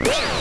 Yeah!